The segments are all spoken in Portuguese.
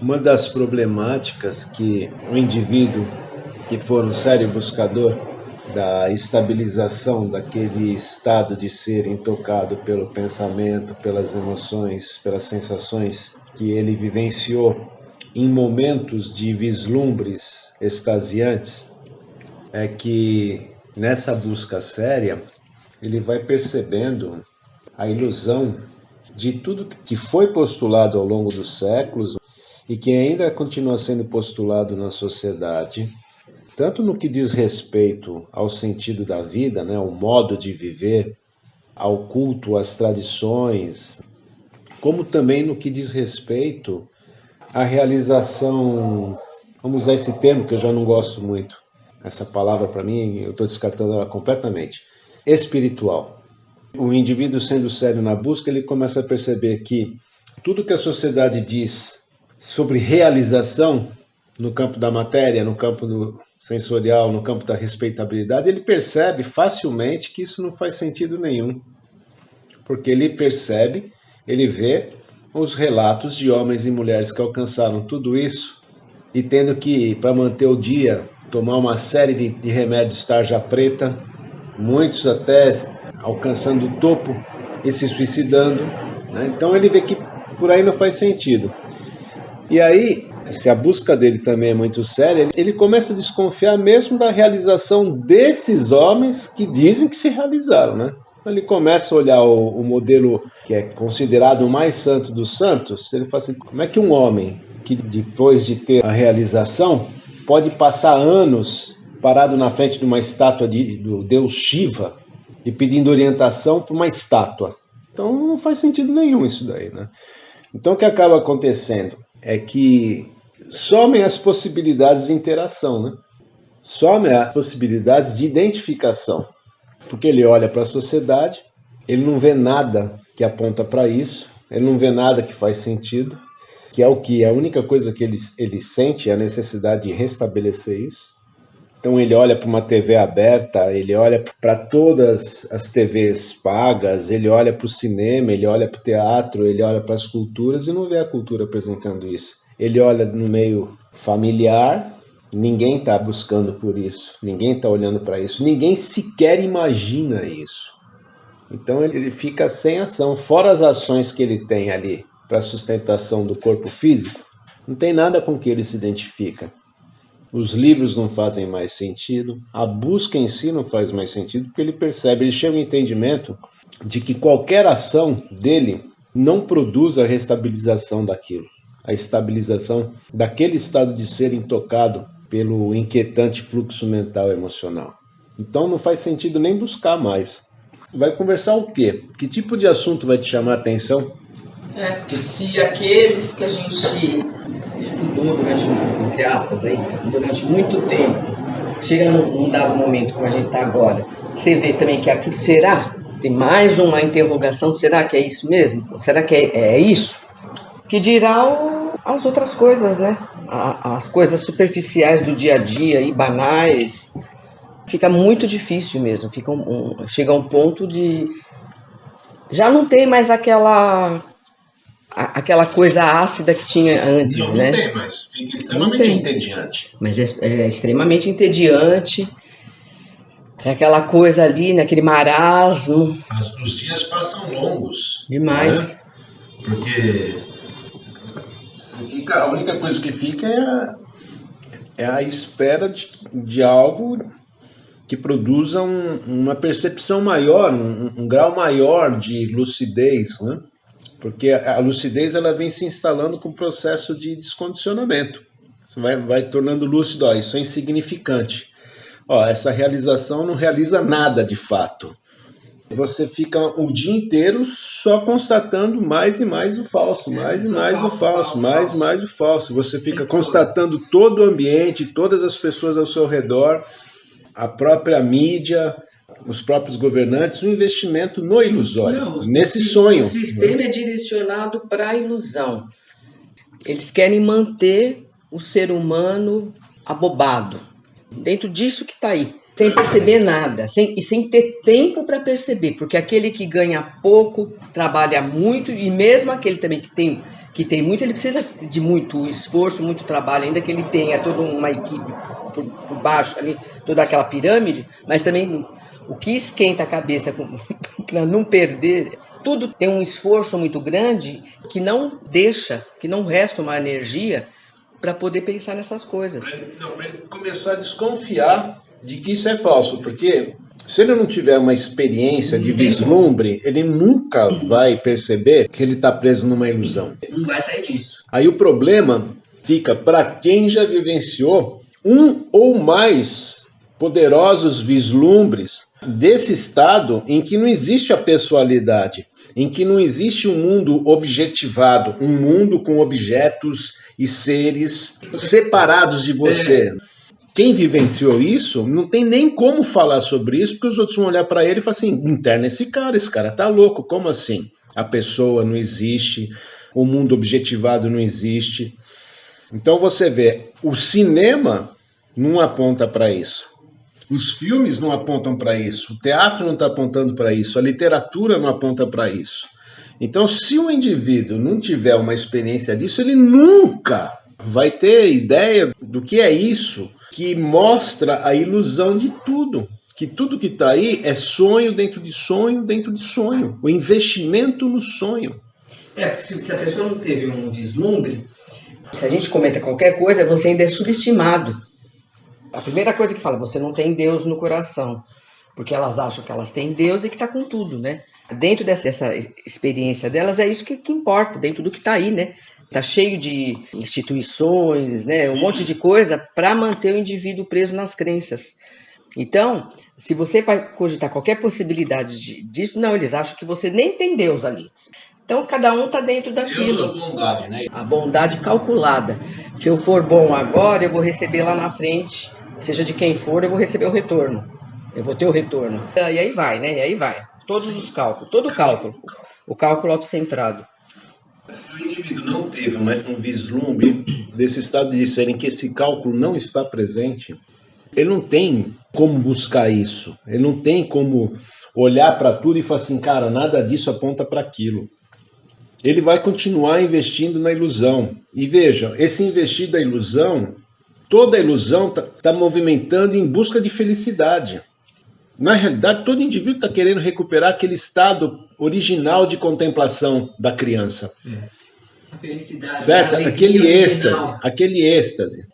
Uma das problemáticas que o indivíduo que for um sério buscador da estabilização daquele estado de ser intocado pelo pensamento, pelas emoções, pelas sensações que ele vivenciou em momentos de vislumbres extasiantes, é que nessa busca séria ele vai percebendo a ilusão de tudo que foi postulado ao longo dos séculos e que ainda continua sendo postulado na sociedade, tanto no que diz respeito ao sentido da vida, né, ao modo de viver, ao culto às tradições, como também no que diz respeito à realização, vamos usar esse termo que eu já não gosto muito, essa palavra para mim, eu estou descartando ela completamente, espiritual. O indivíduo sendo sério na busca, ele começa a perceber que tudo que a sociedade diz sobre realização no campo da matéria, no campo do sensorial, no campo da respeitabilidade, ele percebe facilmente que isso não faz sentido nenhum. Porque ele percebe, ele vê os relatos de homens e mulheres que alcançaram tudo isso e tendo que, para manter o dia, tomar uma série de, de remédios tarja preta, muitos até alcançando o topo e se suicidando. Né? Então ele vê que por aí não faz sentido. E aí, se a busca dele também é muito séria, ele começa a desconfiar mesmo da realização desses homens que dizem que se realizaram, né? Ele começa a olhar o, o modelo que é considerado o mais santo dos santos, ele fala assim, como é que um homem que depois de ter a realização pode passar anos parado na frente de uma estátua de, do deus Shiva e pedindo orientação para uma estátua. Então não faz sentido nenhum isso daí, né? Então o que acaba acontecendo é que somem as possibilidades de interação, né? Somem as possibilidades de identificação. Porque ele olha para a sociedade, ele não vê nada que aponta para isso, ele não vê nada que faz sentido, que é o que a única coisa que ele, ele sente é a necessidade de restabelecer isso. Então ele olha para uma TV aberta, ele olha para todas as TVs pagas, ele olha para o cinema, ele olha para o teatro, ele olha para as culturas e não vê a cultura apresentando isso. Ele olha no meio familiar, ninguém está buscando por isso, ninguém está olhando para isso, ninguém sequer imagina isso. Então ele fica sem ação, fora as ações que ele tem ali para sustentação do corpo físico, não tem nada com que ele se identifica os livros não fazem mais sentido, a busca em si não faz mais sentido, porque ele percebe, ele chega ao entendimento de que qualquer ação dele não produz a restabilização daquilo, a estabilização daquele estado de ser intocado pelo inquietante fluxo mental emocional. Então não faz sentido nem buscar mais. Vai conversar o quê? Que tipo de assunto vai te chamar a atenção? É, porque se aqueles que a gente estudou durante, entre aspas, aí, durante muito tempo, chega num, num dado momento como a gente está agora, você vê também que aquilo será? Tem mais uma interrogação, será que é isso mesmo? Será que é, é isso? Que dirá o, as outras coisas, né? A, as coisas superficiais do dia a dia e banais. Fica muito difícil mesmo. Fica um, um, chega a um ponto de. Já não tem mais aquela aquela coisa ácida que tinha antes, não, né? Não tem, mas fica extremamente entediante. Mas é, é, extremamente entediante. É aquela coisa ali, naquele marasmo. As, os dias passam longos. Demais. Né? Porque fica, a única coisa que fica é a, é a espera de, de algo que produza um, uma percepção maior, um, um grau maior de lucidez, né? Porque a lucidez ela vem se instalando com o processo de descondicionamento. Você vai, vai tornando lúcido, ó, isso é insignificante. Ó, essa realização não realiza nada de fato. Você fica o dia inteiro só constatando mais e mais o falso, mais é, e mais falso, o falso, falso mais e mais o falso. Você fica constatando todo o ambiente, todas as pessoas ao seu redor, a própria mídia, os próprios governantes, um investimento no ilusório, Não, nesse sonho. O sistema é direcionado para a ilusão. Eles querem manter o ser humano abobado, dentro disso que está aí, sem perceber nada, sem, e sem ter tempo para perceber, porque aquele que ganha pouco trabalha muito, e mesmo aquele também que tem que tem muito, ele precisa de muito esforço, muito trabalho, ainda que ele tenha toda uma equipe por, por baixo ali, toda aquela pirâmide, mas também o que esquenta a cabeça para não perder tudo tem um esforço muito grande que não deixa, que não resta uma energia para poder pensar nessas coisas. Para ele começar a desconfiar de que isso é falso, porque se ele não tiver uma experiência de vislumbre, ele nunca vai perceber que ele está preso numa ilusão. Não vai sair disso. Aí o problema fica para quem já vivenciou um ou mais poderosos vislumbres desse estado em que não existe a pessoalidade, em que não existe um mundo objetivado, um mundo com objetos e seres separados de você. É. Quem vivenciou isso não tem nem como falar sobre isso, porque os outros vão olhar para ele e falar assim: interna esse cara, esse cara tá louco, como assim? A pessoa não existe, o mundo objetivado não existe. Então você vê, o cinema não aponta para isso. Os filmes não apontam para isso, o teatro não está apontando para isso, a literatura não aponta para isso. Então, se o indivíduo não tiver uma experiência disso, ele nunca vai ter ideia do que é isso que mostra a ilusão de tudo. Que tudo que está aí é sonho dentro de sonho dentro de sonho. O investimento no sonho. É, porque se, se a pessoa não teve um vislumbre, se a gente comenta qualquer coisa, você ainda é subestimado. A primeira coisa que fala, você não tem Deus no coração. Porque elas acham que elas têm Deus e que está com tudo, né? Dentro dessa, dessa, experiência delas, é isso que, que importa, dentro do que está aí, né? Está cheio de instituições, né? um monte de coisa para manter o indivíduo preso nas crenças. Então, se você vai cogitar qualquer possibilidade de, disso, não, eles acham que você nem tem Deus ali. Então, cada um está dentro daquilo. Deus a bondade, né? A bondade calculada. Se eu for bom agora, eu vou receber lá na frente seja de quem for, eu vou receber o retorno. Eu vou ter o retorno. E aí vai, né? E aí vai. Todos os cálculos, todo o cálculo. O cálculo autocentrado. Se o indivíduo não teve um vislumbre desse estado de ser em que esse cálculo não está presente, ele não tem como buscar isso. Ele não tem como olhar para tudo e falar assim, cara, nada disso aponta para aquilo. Ele vai continuar investindo na ilusão. E veja, esse investir da ilusão Toda ilusão está tá movimentando em busca de felicidade. Na realidade, todo indivíduo está querendo recuperar aquele estado original de contemplação da criança. A felicidade. Certo? Aquele êxtase, aquele êxtase.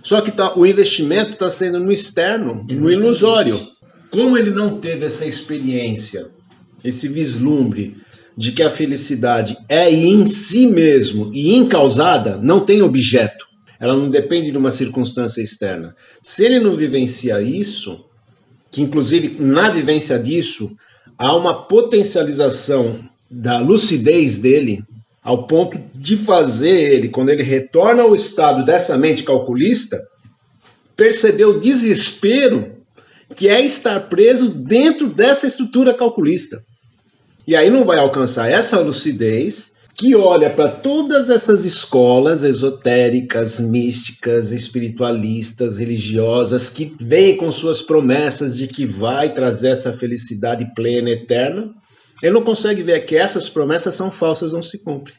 Só que tá, o investimento está sendo no externo, Exatamente. no ilusório. Como ele não teve essa experiência, esse vislumbre de que a felicidade é em si mesmo e incausada, não tem objeto ela não depende de uma circunstância externa. Se ele não vivencia isso, que inclusive na vivência disso há uma potencialização da lucidez dele, ao ponto de fazer ele, quando ele retorna ao estado dessa mente calculista, perceber o desespero que é estar preso dentro dessa estrutura calculista. E aí não vai alcançar essa lucidez que olha para todas essas escolas esotéricas, místicas, espiritualistas, religiosas, que vêm com suas promessas de que vai trazer essa felicidade plena, eterna, ele não consegue ver que essas promessas são falsas, não se cumprem.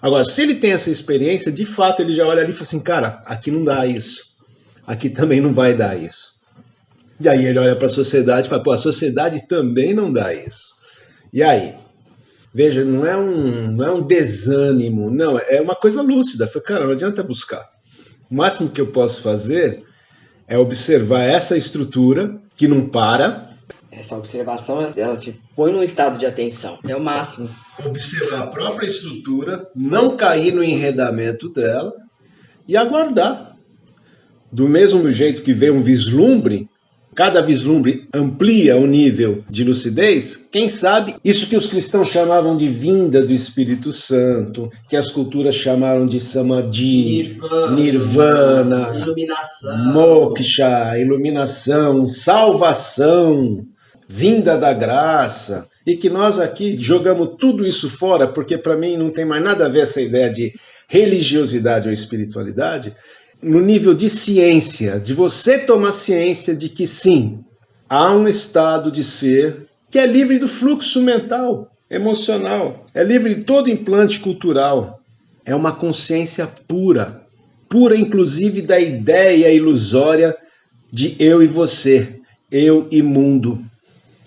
Agora, se ele tem essa experiência, de fato ele já olha ali e fala assim, cara, aqui não dá isso, aqui também não vai dar isso. E aí ele olha para a sociedade e fala, pô, a sociedade também não dá isso. E aí? Veja, não é um, não é um desânimo, não, é uma coisa lúcida. Foi, cara, não adianta buscar. O máximo que eu posso fazer é observar essa estrutura que não para. Essa observação ela te põe num estado de atenção, é o máximo. Observar a própria estrutura, não cair no enredamento dela e aguardar. Do mesmo jeito que vê um vislumbre, cada vislumbre amplia o nível de lucidez, quem sabe isso que os cristãos chamavam de vinda do Espírito Santo, que as culturas chamaram de samadhi, nirvana, nirvana iluminação, moksha, iluminação, salvação, vinda da graça, e que nós aqui jogamos tudo isso fora, porque para mim não tem mais nada a ver essa ideia de religiosidade ou espiritualidade, no nível de ciência, de você tomar ciência de que sim, há um estado de ser que é livre do fluxo mental. emocional, é livre de todo implante cultural. É uma consciência pura, pura inclusive da ideia ilusória de eu e você, eu e mundo.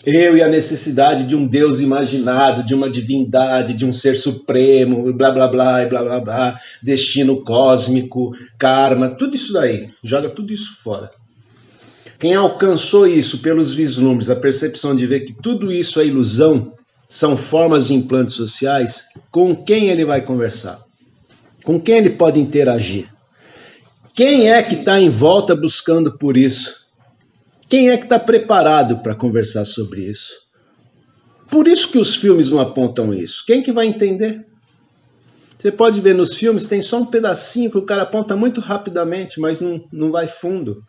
Eu e a necessidade de um Deus imaginado, de uma divindade, de um ser supremo, blá blá blá, blá blá blá, destino cósmico, karma, tudo isso daí. Joga tudo isso fora. Quem alcançou isso pelos vislumbres, a percepção de ver que tudo isso é ilusão, são formas de implantes sociais, com quem ele vai conversar? Com quem ele pode interagir? Quem é que está em volta buscando por isso? Quem é que está preparado para conversar sobre isso? Por isso que os filmes não apontam isso. Quem que vai entender? Você pode ver nos filmes, tem só um pedacinho que o cara aponta muito rapidamente, mas não, não vai fundo.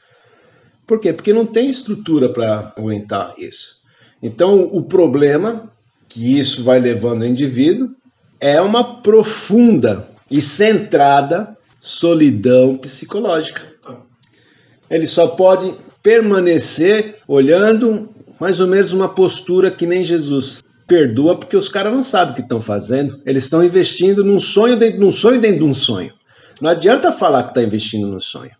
Por quê? Porque não tem estrutura para aguentar isso. Então, o problema que isso vai levando o indivíduo é uma profunda e centrada solidão psicológica. Ele só pode permanecer olhando mais ou menos uma postura que nem Jesus. Perdoa porque os caras não sabem o que estão fazendo. Eles estão investindo num sonho dentro de um sonho dentro de um sonho. Não adianta falar que está investindo no sonho.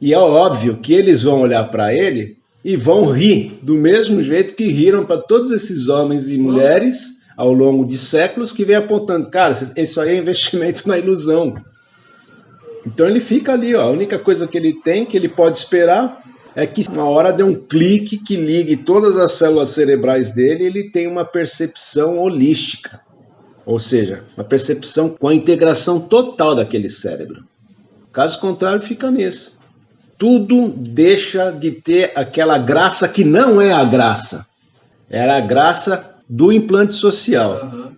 E é óbvio que eles vão olhar para ele e vão rir do mesmo jeito que riram para todos esses homens e mulheres ao longo de séculos que vem apontando, cara, isso aí é investimento na ilusão. Então ele fica ali, ó, a única coisa que ele tem, que ele pode esperar, é que uma hora dê um clique que ligue todas as células cerebrais dele ele tem uma percepção holística. Ou seja, uma percepção com a integração total daquele cérebro. Caso contrário, fica nisso. Tudo deixa de ter aquela graça que não é a graça. Era a graça do implante social. Uhum.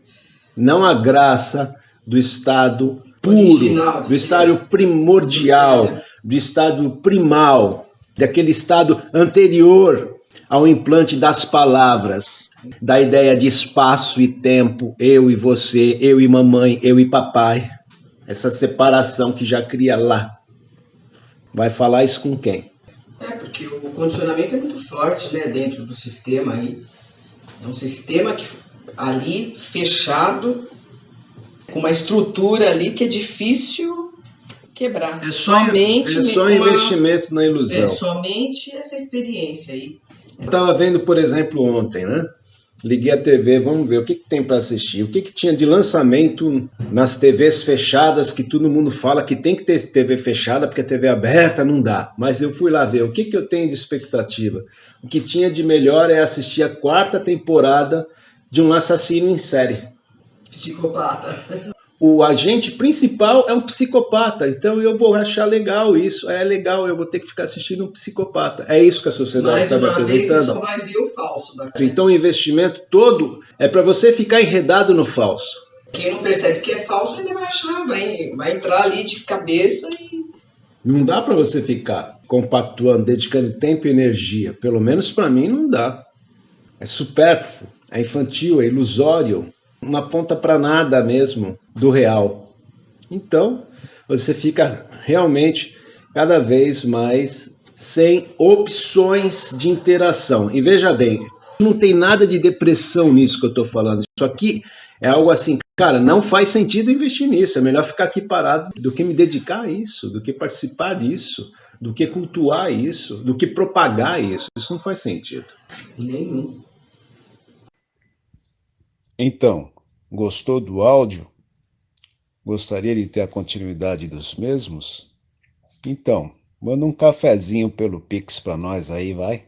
Não a graça do estado puro, Original, do estado primordial, do estado primal daquele estado anterior ao implante das palavras, da ideia de espaço e tempo, eu e você, eu e mamãe, eu e papai. Essa separação que já cria lá. Vai falar isso com quem? É, porque o condicionamento é muito forte, né, dentro do sistema aí. É um sistema que ali fechado, com uma estrutura ali que é difícil quebrar. É só, somente é só uma, investimento na ilusão. É somente essa experiência aí. Eu estava vendo, por exemplo, ontem, né? Liguei a TV, vamos ver o que, que tem para assistir. O que, que tinha de lançamento nas TVs fechadas, que todo mundo fala que tem que ter TV fechada, porque a TV aberta não dá. Mas eu fui lá ver o que, que eu tenho de expectativa. O que tinha de melhor é assistir a quarta temporada de um assassino em série. Psicopata o agente principal é um psicopata, então eu vou achar legal isso. É legal, eu vou ter que ficar assistindo um psicopata. É isso que a sociedade está me apresentando. Vez, só vai ver o falso. Então o investimento todo é para você ficar enredado no falso. Quem não percebe que é falso, ele vai achar, vai, vai entrar ali de cabeça e. Não dá para você ficar compactuando, dedicando tempo e energia. Pelo menos para mim não dá. É supérfluo, é infantil, é ilusório não aponta para nada mesmo do real. Então, você fica realmente cada vez mais sem opções de interação. E veja bem, não tem nada de depressão nisso que eu estou falando. Isso aqui é algo assim, cara, não faz sentido investir nisso. É melhor ficar aqui parado do que me dedicar a isso, do que participar disso, do que cultuar isso, do que propagar isso. Isso não faz sentido. Nenhum. Então, gostou do áudio? Gostaria de ter a continuidade dos mesmos? Então, manda um cafezinho pelo Pix para nós aí, vai.